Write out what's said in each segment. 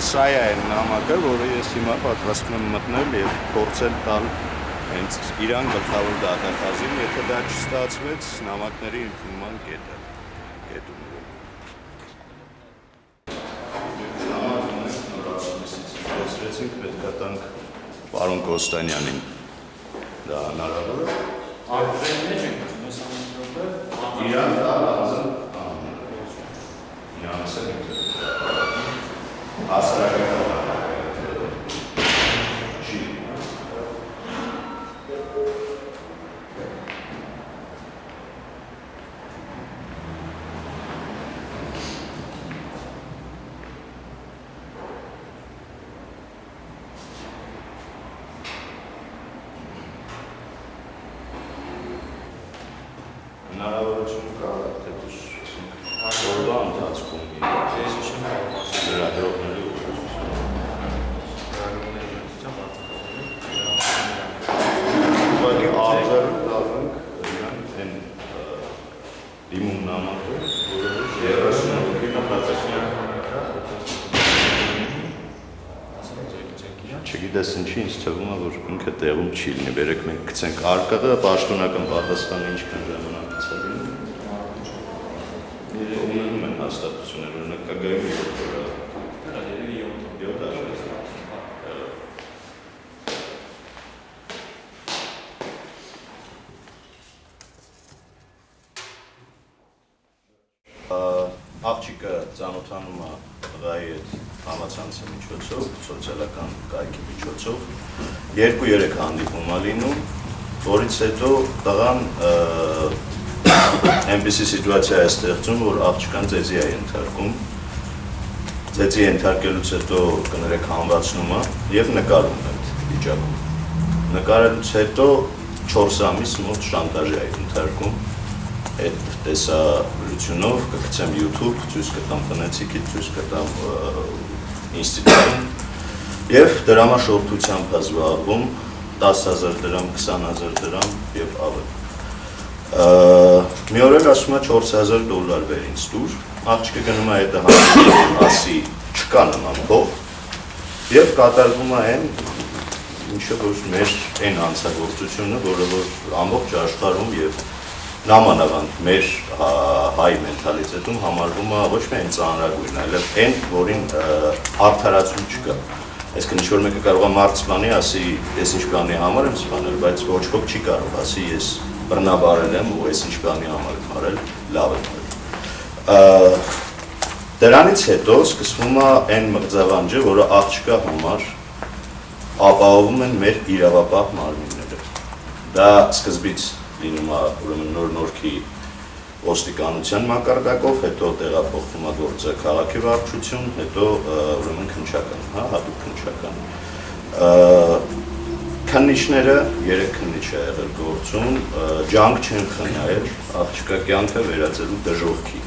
ուրեմն սա է այն նամակը, որը ես հիմա պատրաստում եմ մտնել եւ փորձել տալ հենց Իրան գլխավոր դատախազին, եթե դա չստացվեց, նամակների ընդունման կետը։ Կետում Խոսեցինք պետք է տանք պարոն Կոստանյանին։ Դա հնարավոր է։ Արդեն մեջ ենք գցում, ես ամեն Իրան դա լազմ նյանսը հասարակական չի հնարավորություն կա, թե դուք որովա ընթացքում Ես չեմ կարող ասել, լրագրողների ուղղություն։ լրագրողների ուղղությամբ արձակագրել։ Ուղղակի արձարում դառնանք իրան այն դիմում նամակը, որը 30 հոգի մտածեցին։ Չգիտես ինչի ինձ թվում է, որ ինքը տեղում չի լինի, բերեք մենք գցենք արկղը, պաշտոնական պատասխանը ինչքան ժամանակ գցա լինի։ Ունենում են հաստատություններ, օրինակ կգայում է, որ Դա երևի 7 7 աշխարհ աղջիկը ծանոթանում է տղայի հետ համացանցի միջոցով, սոցիալական կայքի միջոցով, 2-3 հանդիպում է լինում, որից հետո տղան այնպիսի սիտուացիա է ստեղծում, որ աղջկան ծեծի է ենթարկում, ծեծի ենթարկելուց հետո կներեք հանվածնում է եւ նկարում այդ վիճակում։ Նկարելուց հետո 4 ամիս մոտ շանտաժ է ենթարկում այդ տեսագրությունով կգցեմ YouTube, ցույց կտամ տնեցիկի, ցույց կտամ ինստիտուտին եւ դրամաշորթությամբ զբաղվում 10000 դրամ, 20000 դրամ եւ ավելի։ Մի օր էլ ասում է 4000 դոլար բեր ինձ դուր, աղջիկը գնում է հետը հանդիպում, ասի չկա նման փող եւ կատարվում է այն ինչը որ մեր այն հանցագործությունը, որը որ ամբողջ աշխարհում եւ նամանավանդ մեր հայ մենթալիտետում համարվում է ոչ միայն ծանրագույն, այլև այն, որին արդարացում չկա։ Այսինքն ինչ որ մեկը կարող է մարդ սպանի, ասի, ես ինչ բանի համար եմ սպանել, բայց ոչ ոք չի կարող ասի, ես բռնաբարել եմ ու ես ինչ բանի համար եմ արել, լավ եմ արել։ Դրանից հետո սկսվում է այն մղձավանջը, որը աղջկա համար ապահովում են մեր իրավապահ մարմինները։ Դա սկզբից լինում է ուրեմն նոր նորքի ոստիկանության մակարդակով, հետո տեղափոխվում է գործը քաղաքի վարչություն, հետո ուրեմն քնչական, հա, հատուկ քնչական։ Քննիչները երեք քննիչ է եղել գործում, ջանք չեն խնայել, աղջկա կյանքը վերածելու դժողքի։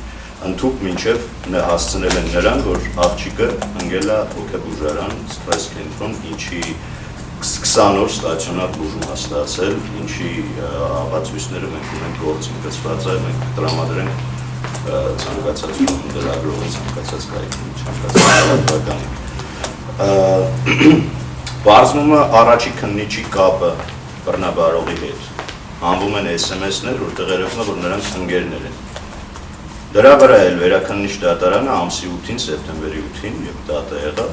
Ընթուք մինչև հասցնել են նրան, որ աղջիկը ընկել է հոգեբուժարան, ստրես կենտրոն, ինչի 20 օր ստացիոնար բուժում է ստացել, ինչի ապացույցները մենք ունենք գործին գծված է, մենք տրամադրենք ցանկացած լրագրողի ցանկացած կայքի ցանկացած է առաջի քննիչի կապը բռնաբարողի հետ։ Անվում են SMS-ներ, որտեղ երևում է, որ նրանց ընկերներ են։ Դրա վրա էլ վերաքննիչ դատարանը ամսի 8-ին, սեպտեմբերի 8-ին, եւ դատը եղավ,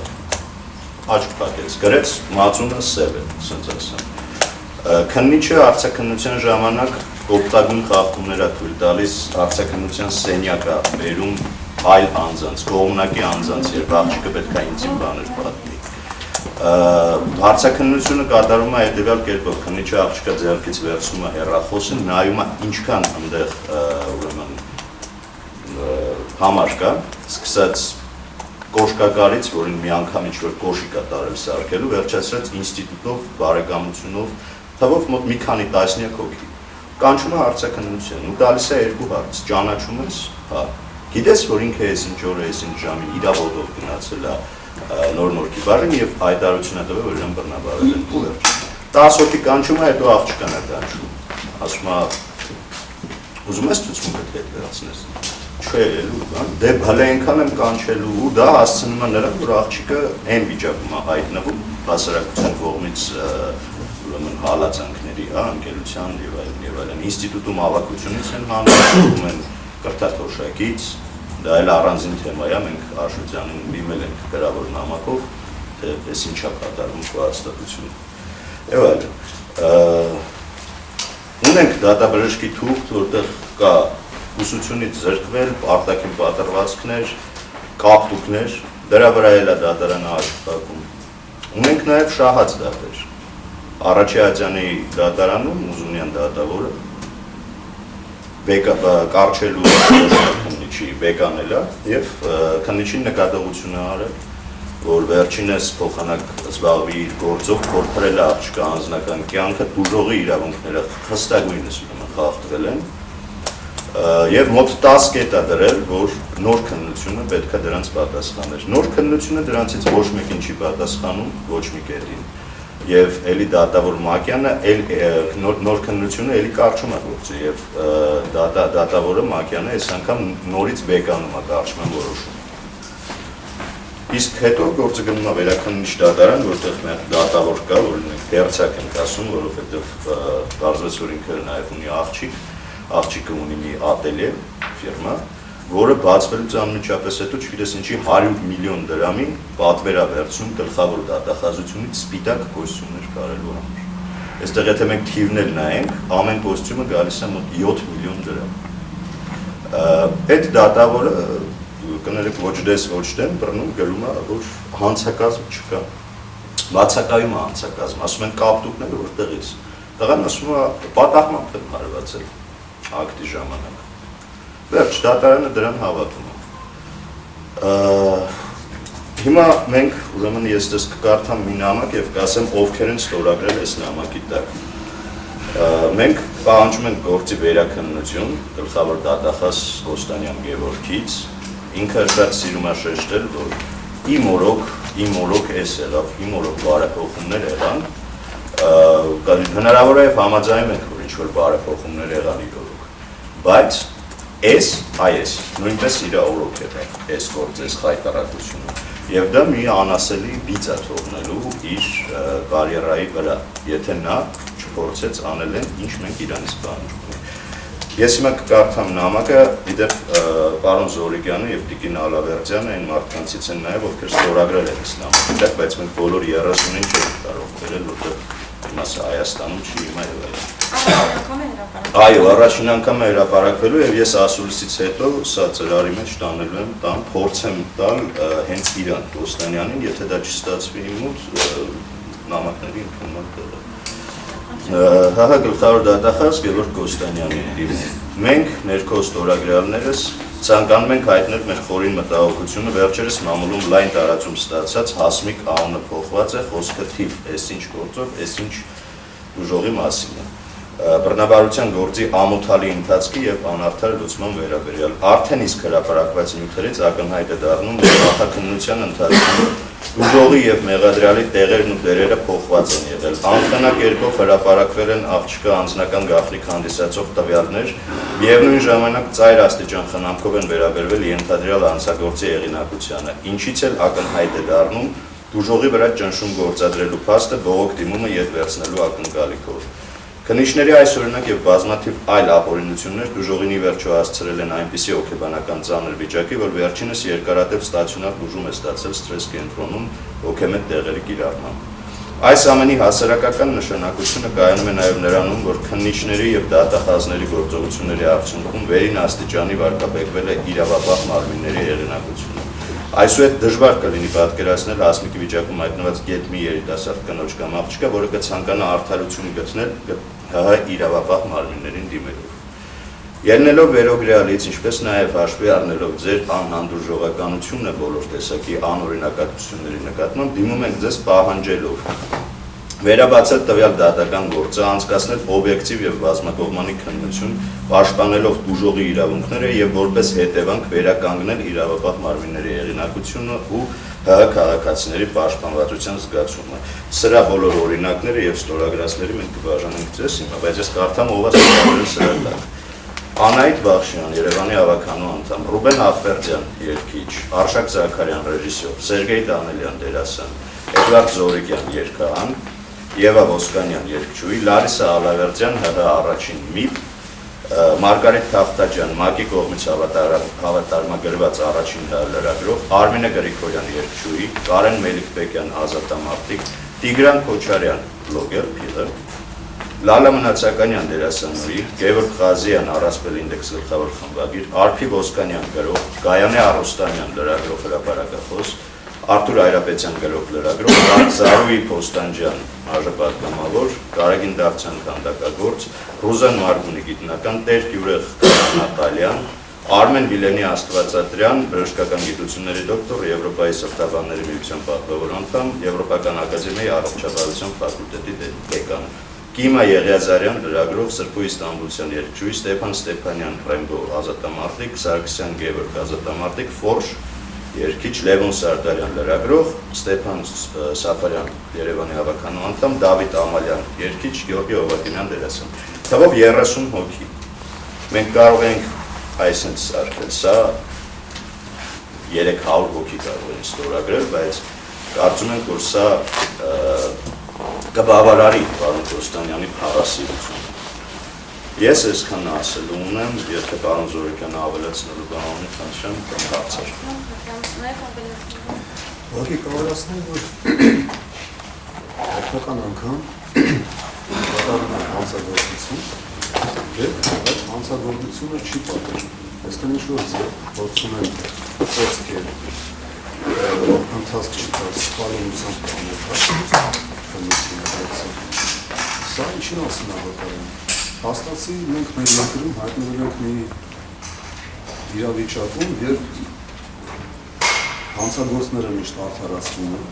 աչք փակեց, գրեց մածունը սև է, ասենց ասեմ։ Քննիչը արցակնության ժամանակ օգտագույն խախտումներ է թույլ տալիս արցակնության սենյակը բերում այլ անձանց, կողմնակի անձանց, երբ աղջիկը պետք է ինձ բաներ պատմի։ Հարցակնությունը կատարվում է հետևյալ կերպով, քննիչը աղջիկը ձեռքից վերցնում է հեռախոսը, նայում է ինչքան այնտեղ ուրեմն համար կա, սկսած կոշկակարից, որին մի անգամ ինչ-որ կոշի կա տարել սարքելու, վերջացրած ինստիտուտով, բարեկամությունով, թվով մոտ մի քանի տասնյակ հոգի։ Կանչում է հարցակնություն ու տալիս է երկու հարց, ճանաչում ես, հա։ Գիտես, որ ինքը այս ինչ օր է, այս ինչ ժամին իրավոտով գնացել է նոր նորքի բարին եւ հայտարարություն է տվել, որ իրեն բռնաբարել են ու վերջ։ 10 հոգի կանչում է, հետո աղջկան է կանչում։ Ասում է, ուզում ես ցուցմունքը հետ վերացնես։ չէ ելու, բան, դե հələ այնքան եմ կանչելու ու դա հասցնում է նրան, որ աղջիկը այն վիճակում է հայտնվում հասարակության կողմից ուրեմն հալածանքների, հա, անկելության եւ այլն եւ այլն։ Ինստիտուտում ավակությունից են հանդիպում են կրթաթոշակից, դա էլ առանձին թեմա է, մենք Աշոտյանին դիմել ենք գրավոր նամակով, թե պես ինչա կատարվում քո հաստատությունը։ Եվ այլն։ Ունենք դատաբժշկի թուղթ, որտեղ կա ուսուցությունից զրկվել, արտաքին պատրվածքներ, կապտուկներ, դրա վրա էլ է դատարանը աշխատում։ Ունենք նաև շահած դատեր։ Առաջի Աջյանի դատարանում Ուզունյան դատավորը բեկա կարճելու քննիչի բեկանել է եւ քննիչին նկատողություն է արել որ վերջինս փոխանակ զբաղվի իր գործով փորփրել է աղջկա անձնական կյանքը դուժողի իրավունքները հստակույնս խախտվել են եւ մոտ 10 կետ է դրել, որ նոր քննությունը պետք է դրանց պատասխաներ։ Նոր քննությունը դրանցից ոչ մեկին չի պատասխանում, ոչ մի կետին։ Եվ էլի դատավոր Մակյանը էլ նոր, քննությունը էլի կարճում է գործը եւ դատա դատավորը Մակյանը այս անգամ նորից բեկանում է կարճման որոշում։ Իսկ հետո գործը գնում է վերաքննիչ դատարան, որտեղ մեր դատավոր կա, որ մենք դերցակ ենք ասում, որովհետև բարձրաց որ ինքը նաև ունի աղջիկ, աղջիկը ունի մի ատելյե ֆիրմա, որը բացվելուց անմիջապես հետո չգիտես ինչի 100 միլիոն դրամի պատվերա վերցնում գլխավոր դատախազությունից սպիտակ կոստյումներ կարելու համար։ Այստեղ եթե մենք թիվներ նայենք, ամեն կոստյումը գալիս է մոտ 7 միլիոն դրամ։ Այդ դատավորը կներեք ոչ դես ոչ դեմ բռնում գնում է որ հանցակազմ չկա բացակայում է հանցակազմ ասում են կապտուկները որտեղից տղան ասում է պատահմամբ եմ հարվածել ակտի ժամանակ վերջ դատարանը դրան հավատում է հիմա մենք ուրեմն ես դες կկարդամ մի նամակ եւ կասեմ ովքեր են ստորագրել այս նամակի տակ մենք պահանջում ենք գործի վերաքննություն գլխավոր դատախազ Կոստանյան Գևորգից ինքը շատ սիրում է շեշտել, որ իմ օրոք, իմ օրոք էս եղավ, իմ օրոք բարեփոխումներ եղան, հնարավոր է համաձայնում ենք, որ ինչ-որ բարեփոխումներ եղան իր օրոք, բայց էս, այս, նույնպես իր օրոք եղավ, էս գործ, էս խայտարակությունը, և դա մի անասելի բիծ է թողնելու իր կարիերայի վրա, եթե նա չփորձեց անել են, ինչ մենք իրանից բանջում ենք։ Ես հիմա կկարդամ նամակը, իդեպ պարոն Զորիկյանը եւ Տիկին Ալավերդյանը այն մարդկանցից են նաեւ, ովքեր ստորագրել են այս նամակը, բայց մենք բոլոր 30-ին չենք կարող վերել, որտեղ հիմա սա Հայաստանում չի հիմա եւ այլն։ Այո, առաջին անգամ է հրապարակվելու եւ ես ասուլիսից հետո սա ծրարի մեջ տանելու եմ, տան փորձեմ տալ հենց իրան Ոստանյանին, եթե դա չստացվի իմ մոտ նամակների ընդունման տեղը ՀՀ գլխավոր դատախազ Գևորգ Կոստանյանին դիմում։ Մենք ներքո ստորագրյալներս ցանկանում ենք հայտնել մեր խորին մտահոգությունը վերջերս մամուլում լայն տարածում ստացած հասմիկ անունը փոխված է խոսքը թիվ, այսինչ գործով, այսինչ ուժողի մասին է բռնաբարության գործի ամոթալի ընթացքի եւ անարդար լուծման վերաբերյալ արդեն իսկ հրապարակված նյութերից ակնհայտ է դառնում որ նախաքննության ընթացքում ուժողի եւ մեղադրյալի տեղերն ու դերերը փոխված են եղել անխնակերպով հրապարակվել են աղջկա անձնական գաղտնիք հանդիսացող տվյալներ միևնույն ժամանակ ծայր աստիճան խնամքով են վերաբերվել ենթադրյալ անձագործի եղինակությանը ինչից էլ ակնհայտ է դառնում դուժողի վրա ճնշում գործադրելու փաստը բողոք դիմումը յետ վերցնելու ակնկալիքով Քննիչների այս օրինակ եւ բազմաթիվ այլ ապօրինություններ դուժողինի վերջո հասցրել են այնպիսի հոգեբանական ծանր վիճակի, որ վերջինս երկարատև ստացիոնար բուժում է ստացել ստրես կենտրոնում հոգեմետ տեղերի կիրառմամբ։ Այս ամենի հասարակական նշանակությունը կայանում է նաև նրանում, որ քննիչների եւ դատախազների գործողությունների արդյունքում վերին աստիճանի վարկաբեկվել է իրավապահ մարմինների հեղինակությունը։ Այսուհետ դժվար կլինի պատկերացնել հասմիկի վիճակում հայտնված գետ մի երիտասարդ կնոջ կամ աղջկա, որը կցանկանա արդարություն գտնել ՀՀ իրավապահ մարմիններին դիմելով։ Ելնելով վերոգրյալից, ինչպես նաև հաշվի առնելով ձեր անհանդուրժողականությունը բոլոր տեսակի անօրինակատությունների նկատմամբ, դիմում ենք ձեզ պահանջելով. Վերաբացել տվյալ դատական գործը, անցկացնել օբյեկտիվ եւ բազմակողմանի քննություն, պաշտպանելով դուժողի իրավունքները եւ որպես հետևանք վերականգնել իրավապահ մարմինների եղինակությունը ու ՀՀ քաղաքացիների պաշտպանվածության զգացումը։ Սրա բոլոր օրինակները եւ ստորագրածները մենք կբաժանենք ձեզ հիմա, բայց ես կարդամ ով է ստորագրել սրա տակ։ Անահիտ Բախշյան, Երևանի ավականու անդամ, Ռուբեն Ախվերդյան, երգիչ, Արշակ Զաքարյան, ռեժիսոր, Սերգեյ Դանելյան, դերասան, Էդվարդ Զորիկյան, երգահան, Եվա Ոսկանյան, երգչուհի, Լարիսա Ալավերդյան, ՀՀ առաջին միպ, Մարգարիտ Թախտաջյան, ՄԱԿ-ի կողմից հավատարմագրված առաջին լրագրող, Արմինե Գրիգորյան, երգչուհի, Կարեն Մելիքբեկյան, ազատամարտիկ, Տիգրան Քոչարյան, բլոգեր, փիղը, Լալա Մնացականյան դերասանուհի, Գևորգ Ղազյան առասպել ինդեքս գլխավոր խմբագիր, Արփի Ոսկանյան գրող, Գայանե Արոստանյան լրագրող հրապարակախոս, Արտուր Այրապետյան գրող լրագրող, Զարուհի Փոստանջյան արժեփակամավոր, Կարագին Դավթյան քանդակագործ, Ռուզան Մարգունի գիտնական տեր Գյուրեղ Նատալյան, Արմեն Վիլենի Աստվածատրյան, բժշկական գիտությունների դոկտոր, Եվրոպայի սրտաբանների միության պատվավոր անդամ, Եվրոպական ակադեմիայի առողջապահության ֆակուլտետի դեկան։ Կիմա Եղիազարյան, լրագրող, Սրբույ Ստամբուլցյան երգչուհի, Ստեփան Ստեփանյան, Ռեմբո ազատամարտիկ, Սարգսյան Գևորգ ազատամարտիկ, Ֆորշ երգիչ Լևոն Սարդարյան, լրագրող, Ստեփան Սաֆարյան, Երևանի հավաքանու անդամ, Դավիթ Ամալյան, երգիչ, Գեորգի Օվակիմյան դերասան։ Թվով 30 հոգի։ Մենք կարող ենք այսինքն սարքել, սա 300 հոգի կարող են ստորագրել, բայց կարծում ենք, որ սա կբավարարի պարոն Կոստանյանի փառասիրությունը։ Ես այսքան ասելու ունեմ, եթե պարոն Զորիկյանը ավելացնելու բան ունի, խնդրեմ, կամ հարցեր։ Ուղղակի կավարացնել, որ հայկական անգամ կատարում է հանցագործություն, եւ այդ հանցագործությունը չի պատժում։ Այսինքն ինչ որ ձեր փորձում են խոսքեր ընթացք չտալ սպալունությամբ կանոթ Սա ինչին ասում վկայում։ Հաստացի մենք մեր երկրում հայտնվել ենք մի իրավիճակում, երբ հանցագործները միշտ արդարացվում են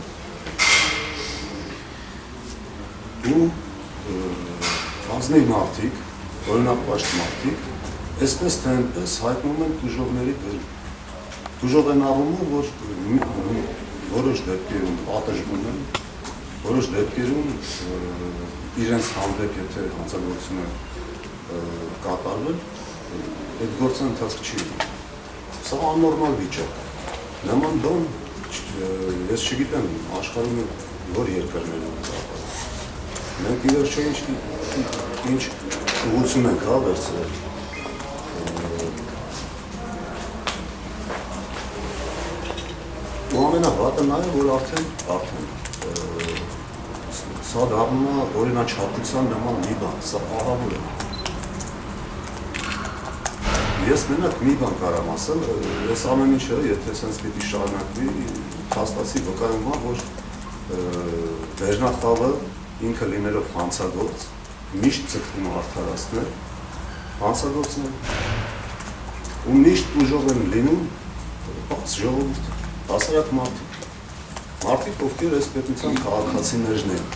ու ազնիվ մարդիկ, օրինապաշտ մարդիկ, այսպես թե այնպես հայտնում են դժողների դեր։ Դժող են առումով, որ որոշ դեպքերում պատժվում են, որոշ դեպքերում իրենց հանդեպ եթե հանցագործությունը կատարվել, այդ գործը ընթացք չի լինի։ Սա աննորմալ վիճակ է։ Նման բան ես չգիտեմ աշխարհում որ երկրներում կապը։ Մենք ի վերջո ինչ ինչ ուղղություն ենք հա վերցրել։ Ու ամենավատը նա է, որ արդեն արդեն Սա դառնում է օրինաչափության նման մի բան, սա ահավոր է։ Ես մենակ մի բան կարամ ասել, ես ամեն ինչը, եթե sense պիտի շարունակվի, հաստացի վկայում է, որ Վերնախավը ինքը լինելով հանցագործ, միշտ ցկվում է արդարացնել հանցագործն ու միշտ ուժով են լինում բաց ժողովուրդ, հասարակ մարդիկ, մարդիկ, ովքեր այս պետության քաղաքացիներն են,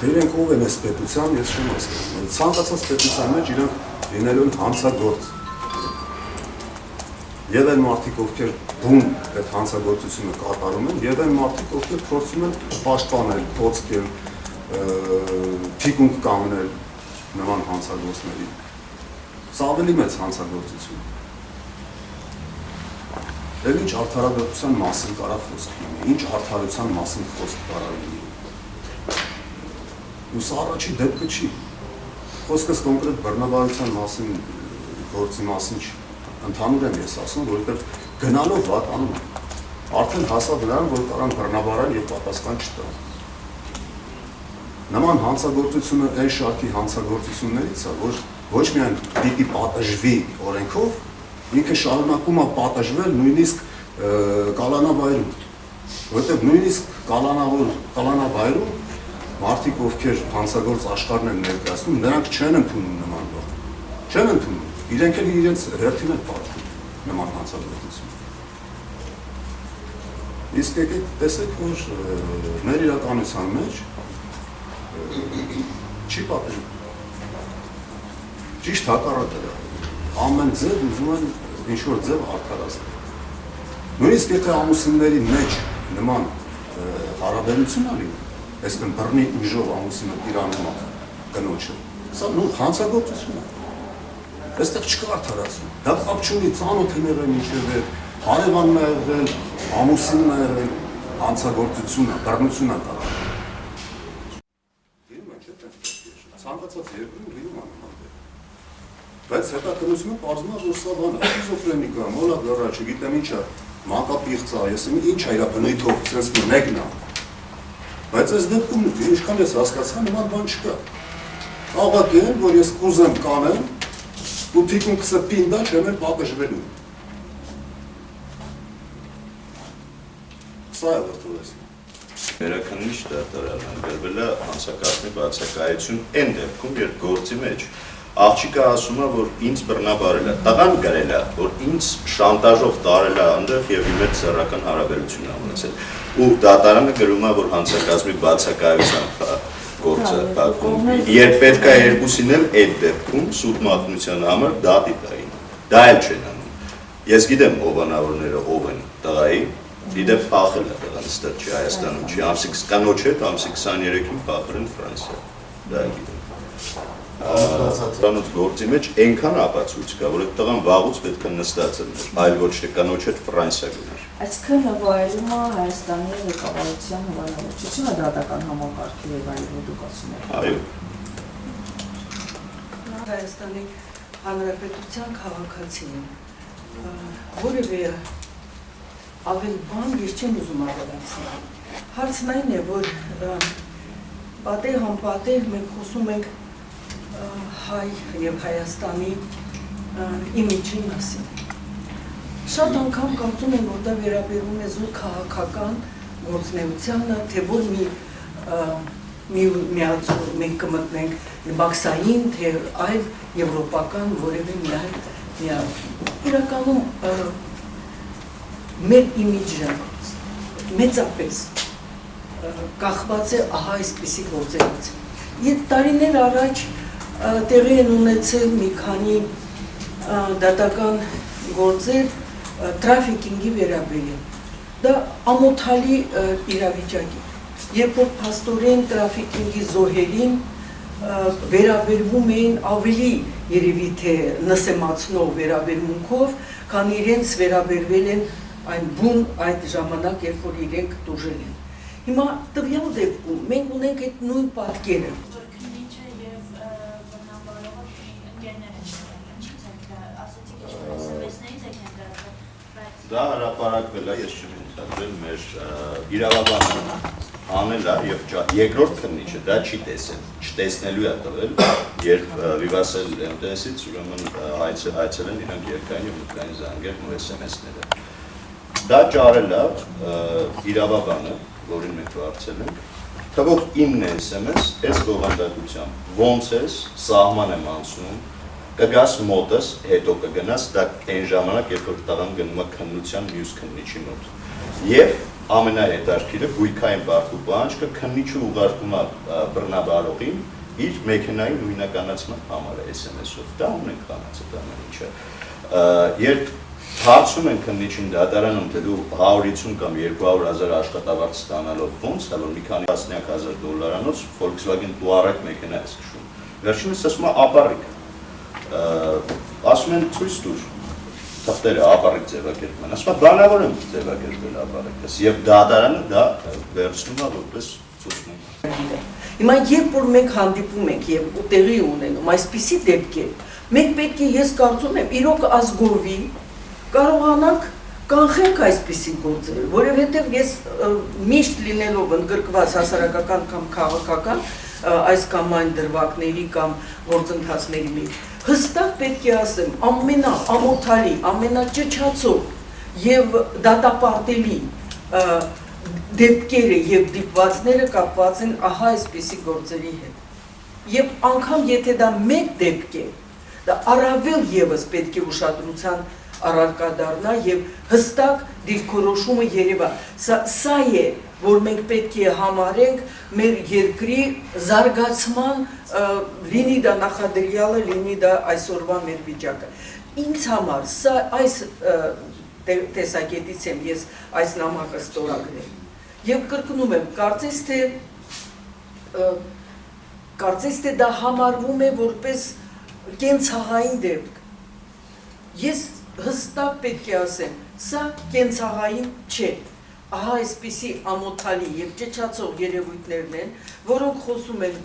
Թե իրենք ով են այս պետության, ես չեմ հասկանում։ Ցանկացած պետության մեջ իրենք լինելու են հանցագործ։ Եվ այն մարդիկ, ովքեր բուն այդ հանցագործությունը կատարում են, եւ այն մարդիկ, ովքեր փորձում են պաշտպանել, փոցկել, թիկունք կանգնել նման հանցագործների։ Սա ավելի մեծ հանցագործություն։ Դեռ ինչ արդարադատության մասին կարա խոսք լինի, ինչ արդարության մասին խոսք կարա լինի ու սա առաջի դեպքը չի։ Խոսքս կոնկրետ բռնաբարության մասին, գործի մասին չի։ Ընդհանուր եմ ես ասում, որովհետև գնալով վատանում է։ Արդեն հասավ նրան, որ կարան բռնաբարան եւ պատասխան չտան։ Նման հանցագործությունը այն շարքի հանցագործություններից է, որ ոչ միայն պիտի պատժվի օրենքով, ինքը շարունակում է պատժվել նույնիսկ կալանավայրում, որովհետև նույնիսկ կալանավոր կալանավայրում մարդիկ, ովքեր հանցագործ աշխարհն են ներկայացնում, նրանք չեն ընդունում նման բան։ Չեն ընդունում։ Իրենք էլ իրենց հերթին են պատվում նման հանցագործություն։ Իսկ եկեք տեսեք, որ մեր իրականության մեջ չի պատժում։ Ճիշտ հակառակը դա։ Ամեն ձև ուզում են ինչ որ ձև արդարացնել։ Նույնիսկ եթե ամուսինների մեջ նման հարաբերություն ա լինում, այսինքն բռնի ուժով ամուսինը տիրանում է կնոջը։ Սա նույն հանցագործություն է։ Այստեղ չկա արդարացում։ Դա կապ չունի ծանոթ եղել մինչև այդ հարևանն ա եղել, ամուսինն ա եղել, հանցագործությունը, բռնությունը կա։ է, ցանկացած երկրում լինում է Բայց հետաքրությունը բարձում է որ սա բանը շիզոֆրենիկա, մոլագարա, չգիտեմ ինչա, մանկապիղծա, ես ինչ է իրա բնույթով, sense մեկն է։ Բայց այս դեպքում ինչքան ես հասկացա, նման բան չկա։ Աղաք են, որ ես կուզեմ կանեմ, ու թիկունքսը պինդա չեմ էլ պատժվելու։ Սա է վրդովես։ Վերակնիչ դատարանը գրվել է հանցակազմի բացակայություն այն դեպքում, երբ գործի մեջ աղջիկը ասում է, որ ինձ բռնաբարել է, տղան գրել է, որ ինձ շանտաժով տարել է այնտեղ եւ իմ հետ սեռական հարաբերություն ունեցել։ Ու դատարանը գրում է, որ հանցակազմի բացակայությամբ է գործը պատմում։ Երբ պետք է երկուսին էլ այդ դեպքում սուտ մատնության համար դատի տային։ Դա էլ չեն անում։ Ես գիտեմ ովանավորները ով են տղայի, Իդեպ փախել է տղան ստեղ չի Հայաստանում, չի ամսի կանոջ հետ ամսի 23-ին փախել են Ֆրանսիա։ Դա գիտեմ։ Կանոջ գործի մեջ այնքան ապացույց կա, որ այդ տղան վաղուց պետք է նստած լիներ, այլ ոչ թե կանոջ հետ Ֆրանսիա գնար։ Այսինքն նվայելում է Հայաստանի ղեկավարության հնարավորությունը դատական համակարգի եւ այլն դուք ասում եք։ Այո։ Հայաստանի Հանրապետության քաղաքացին որևէ ավել բան ես չեմ ուզում ավելացնել։ Հարցն այն է, որ պատե համպատե մենք խոսում ենք հայ եւ Հայաստանի իմիջի մասին։ Շատ անգամ կարծում եմ, որ դա վերաբերում է զուտ քաղաքական գործնեությանը, թե որ մի մի միացում մենք կմտնենք բաքսային, թե այլ եվրոպական որևէ մի այլ միացում։ Իրականում մեր իմիջը մեծապես կախված է ահա այսպիսի գործերից։ Եվ տարիներ առաջ տեղի են ունեցել մի քանի դատական գործեր տրաֆիկինգի վերաբերյալ։ Դա ամոթալի իրավիճակ է։ Երբ որ փաստորեն տրաֆիկինգի զոհերին վերաբերվում էին ավելի երևի թե նսեմացնող վերաբերմունքով, քան իրենց վերաբերվել են այն բուն այդ ժամանակ, երբ որ իրենք դուժել են։ Հիմա տվյալ դեպքում մենք ունենք այդ նույն պատկերը։ Դա հրապարակվել է, ես չեմ ընդհանրել մեր իրավաբանը անել է եւ երկրորդ քննիչը դա չի տեսել, չտեսնելու է տվել, երբ Vivassel MTS-ից ուրեմն այցը այցել են իրանք երկային եւ մտքային զանգեր ու SMS-ները։ Դա ճարել է իրավաբանը, որին մենք վարձել ենք, թվով 9 SMS, այս բովանդակությամբ, ոնց ես, սահման եմ անցնում, կգաս մոտս, հետո կգնաս, դա այն ժամանակ, երբ որ տղան գնում է քննության մյուս քննիչի մոտ։ Եվ ամենահետարքիրը գույքային բարդու պահանջքը քննիչը ուղարկում է բռնաբարողին իր մեքենայի նույնականացման համար SMS-ով։ Դա ունենք կանացը դա ինչը։ Երբ հարցում են քննիչին դատարանում, թե դու 150 կամ 200 հազար աշխատավարձ ստանալով ոնց է, որ մի քանի տասնյակ հազար դոլարանոց Volkswagen Touareg մեքենա ես քշում։ Վերջինս ասում է ապառիկ ասում են ցույց տուր թղթերը ապառիկ ձևակերպում են ասում է բանավոր եմ ձևակերպել ապառիկս եւ դատարանը դա վերցնում է որպես ցուցմունք Հիմա երբ որ մենք հանդիպում ենք եւ տեղի ունենում այսպիսի դեպքեր, մենք պետք է ես կարծում եմ իրոք ազգովի կարողանանք կանխենք այսպիսի գործեր, որովհետև ես միշտ լինելով ընդգրկված հասարակական կամ քաղաքական այս կամ այն դրվագների կամ գործընթացների մեջ հստակ պետք է ասեմ ամենա ամոթալի, ամենաճճացող եւ դատապարտելի դեպքերը եւ դիպվածները կապված են ահա այսպիսի գործերի հետ։ Եվ անգամ եթե դա մեկ դեպք է, դա առավել եւս պետք է ուշադրության առարկա դառնա եւ հստակ դիրքորոշումը երևա։ Սա սա է, որ մենք պետք է համարենք մեր երկրի զարգացման լինի դա նախադրյալը, լինի դա այսօրվա մեր վիճակը։ Ինձ համար սա այս տեսակետից եմ ես այս նամակը ստորագրել։ Եվ կրկնում եմ, կարծես թե կարծես թե դա համարվում է որպես կենցաղային դեպք Ես հստակ պետք է ասեմ, սա կենցաղային չէ։ Ահա այսպիսի ամոթալի եւ ճճացող երևույթներն են, որոնք խոսում են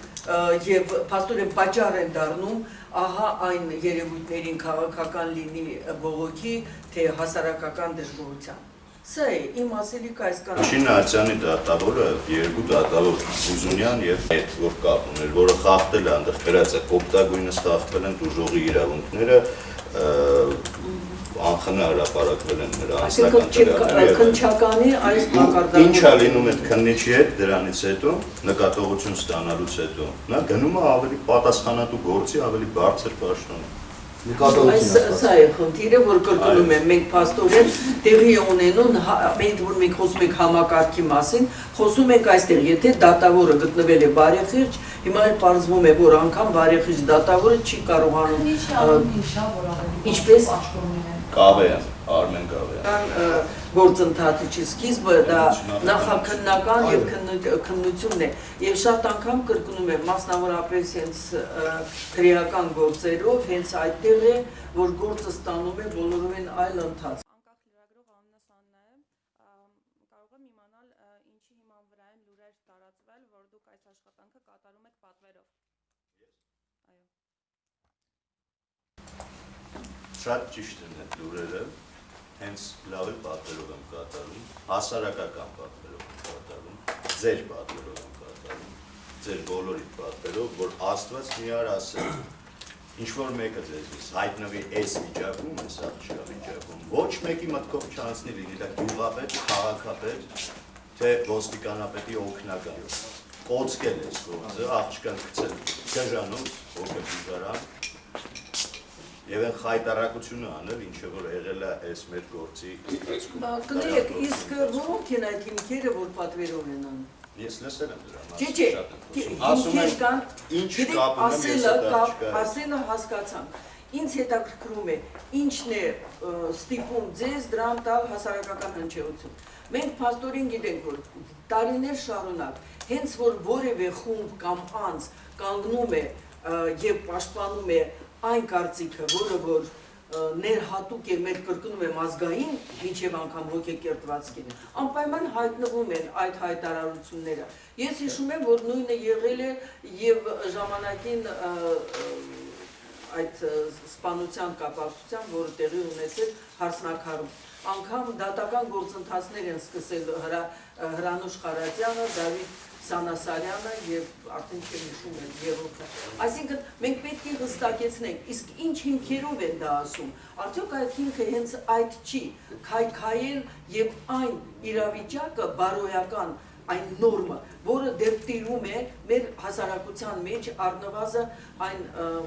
եւ փաստորեն պատճառ են դառնում ահա այն երևույթներին քաղաքական լինի բողոքի, թե հասարակական դժգոհության։ Սա է իմ ասելիքը այս կանոն։ Շինը Ացյանի դատավորը երկու դատավոր Բուզունյան եւ այդ որ կապ ուներ, որը խախտել է այնտեղ գրած է կոպտագույնը խախտվել են դժողի իրավունքները անխնա հրապարակվել են նրա եւ այլն։ քնչականի այս Ինչա մակարդակը լինում այդ քննիչի հետ դրանից հետո նկատողություն ստանալուց հետո նա գնում է ավելի պատասխանատու գործի ավելի բարձր պաշտոն Այս սա է խնդիրը, որ կրկնում եմ, մենք փաստորեն տեղի է ունենում, հա- մենք որ մենք խոսում ենք համակարգի մասին, խոսում ենք այստեղ, եթե դատավորը գտնվել է բարեխիղճ, հիմա էլ պարզվում է, որ անգամ բարեխիղճ դատավորը չի կարողանում Քնիչի ա, անունն ինչ է, որ ավելի Ինչպես? պաշտոնում են։ Կավեյան Արմեն ը, գործընթացի սկիզբը դա նախաքննական եւ քննու- քննությունն է եւ շատ անգամ կրկնում եմ մասնավորապես հենց քրեական գործերով հենց այդտեղ է որ գործը ստանում է բոլորովին այլ ընթաց անկախ լրագրող Աննաս Աննա եմ, ամ, կարող եմ իմանալ ինչի հիման վրա են լուրեր տարածվել, որ դուք այս աշխատանքը կատարում եք պատվերով։ Այո։ Շատ ճիշտ են այդ լուրերը, հենց լավի պատվերով եմ կատարում, հասարակական պատվերով եմ կատարում, ձեր պատվերով եմ կատարում, ձեր բոլորի պատվերով, որ Աստված միար ասել, ինչ որ մեկը ձեզնից հայտնվի այս վիճակում, այս աղջկա վիճակում, ոչ մեկի մտքով չանցնի լինի դա գյուղապետ, քաղաքապետ, թե ոստիկանապետի օգնական։ Կոծկել ես գործը, աղջկան գցել գժանում, հոգը բուժարան, Եվ այն խայտարակությունը անել, ինչը որ եղել է այս մեր գործի ընթացքում։ կներեք իսկ որոնք են այդ հիմքերը որ պատվերով են անում Ես լսել եմ դրա Չէ, չէ, եմ Ասում կան, ինչ կապ ունեմ ես հետ։ ասելը հասկացանք։ Ինձ հետաքրքրում է, ինչն է ստիպում ձեզ դրան տալ հասարակական հնչեղություն։ Մենք փաստորեն գիտենք, որ տարիներ շարունակ հենց որ որևէ խումբ կամ անձ կանգնում է եւ պաշտպանում է այն կարծիքը, որը որ ներհատուկ է մեր կրկնում եմ ազգային միջև անգամ հոգեկերտվածքին անպայման հայտնվում են այդ հայտարարությունները ես հիշում եմ որ նույնը եղել է եւ ժամանակին այդ սպանության կապակցությամբ որը տեղի ունեցել հարսնակարում անգամ դատական գործընթացներ են սկսել հրա, հրանուշ Խարատյանը, Դավիթ Սանասարյանը եւ արդեն չեմ հիշում էլ երրորդը։ Այսինքն մենք պետք է հստակեցնենք, իսկ ինչ հիմքերով են դա ասում։ Արդյոք այդ հիմքը հենց այդ չի, քայքայել եւ այն իրավիճակը բարոյական այն նորմը, որը դեռ տիրում է մեր հասարակության մեջ առնվազն այն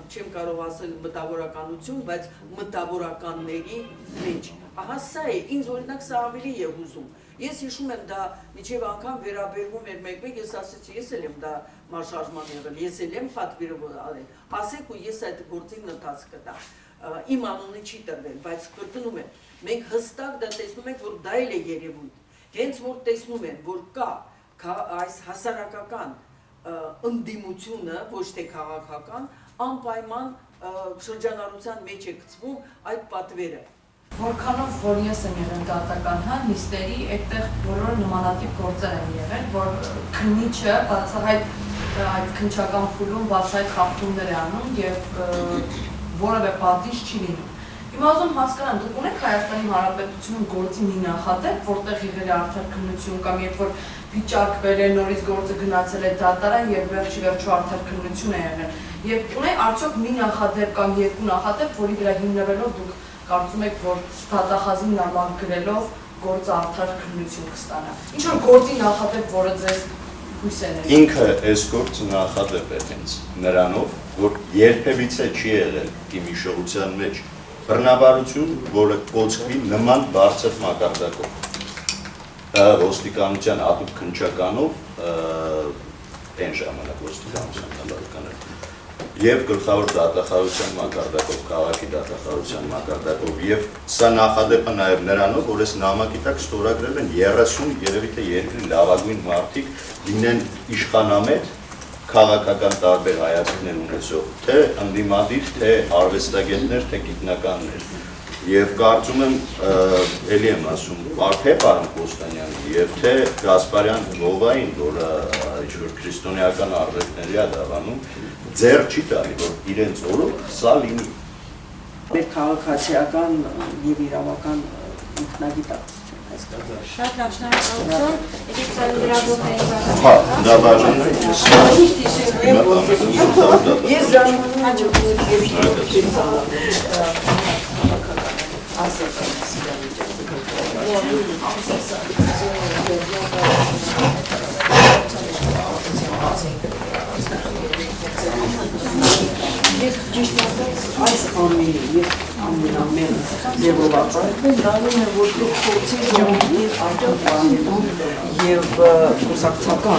չեմ կարող ասել մտավորականություն, բայց մտավորականների մեջ։ Ահա սա է, ինձ օրինակ սա ավելի է հուզում։ Ես հիշում եմ դա միջև անգամ վերաբերվում էր մեկ-մեկ, ես ասեցի, ես էլ եմ դա մարշարժման եղել, ես էլ եմ պատվիրով արել։ Ասեք ու ես այդ գործին ընթաց կտամ։ Ա, Իմ անունը չի տրվել, բայց կրկնում եմ, մենք հստակ դա տեսնում ենք, որ դա էլ է երևույթ։ Հենց որ տեսնում են, որ կա այս հասարակական ընդդիմությունը, ոչ թե քաղաքական, անպայման շրջանառության մեջ է գցվում այդ պատվերը։ Որքանով որ ես եմ եղել դատական հա, նիստերի, այդտեղ բոլոր նմանատիպ գործեր են եղել, որ քննիչը բացահայտ այդ քնչական փուլում բացահայտ խախտումներ է անում եւ որևէ պատիժ չի լինում։ Հիմա ուզում հասկանամ, դուք ունեք Հայաստանի Հանրապետությունում գործի մի նախադեպ, որտեղ եղել է արդար քննություն կամ երբ որ վիճակվել է նորից գործը գնացել է դատարան եւ վերջի վերջո արդար քննություն է եղել։ Եվ ունե արդյոք մի նախադեպ կամ երկու նախադեպ, որի վրա հիմնվելով դուք կարծում եք, որ դատախազին նամակ գրելով գործը արդար քննություն կստանա։ Ինչ որ գործի նախադեպ, որը ձեզ Ինքը այս գործը նախադեպ է հենց նրանով, որ երբևիցե չի եղել իմ հիշողության մեջ բռնաբարություն, որը կոչվի նման բարձր մակարդակով։ Դա ոստիկանության ատուկ քնչականով այն ժամանակ ոստիկանության նամականեր եւ գլխավոր դատախազության մակարդակով, քաղաքի դատախազության մակարդակով եւ սա նախադեպը նաեւ նրանով, որ այս նամակի տակ ստորագրել են 30 երևի թե երկրի լավագույն մարդիկ լինեն իշխանամետ քաղաքական տարբեր հայացքներ ունեցող, թե ընդդիմադիր, թե արվեստագետներ, թե գիտնականներ։ Եվ կարծում եմ, ը, էլի եմ ասում, թե պարոն Կոստանյանը եւ թե Գասպարյան Գովային, որը ինչ-որ քրիստոնեական արժեքների է դավանում, ձեր չի տալի, որ իրենց օրոք սա լինի։ Մեր քաղաքացիական եւ իրավական այսպես։ Շատ լավ, շնորհակալություն։ Եկեք ծրագրավորների Հա, դա բաժան է, ես եմ, Ես ժամանում հաջողություն եւ Ես ճիշտ ասած այս ամենի ես ամենամեն ձևով արտահայտում դառնում ոչ թե փորձի ժողովի արդյոք բանելու եւ կուսակցական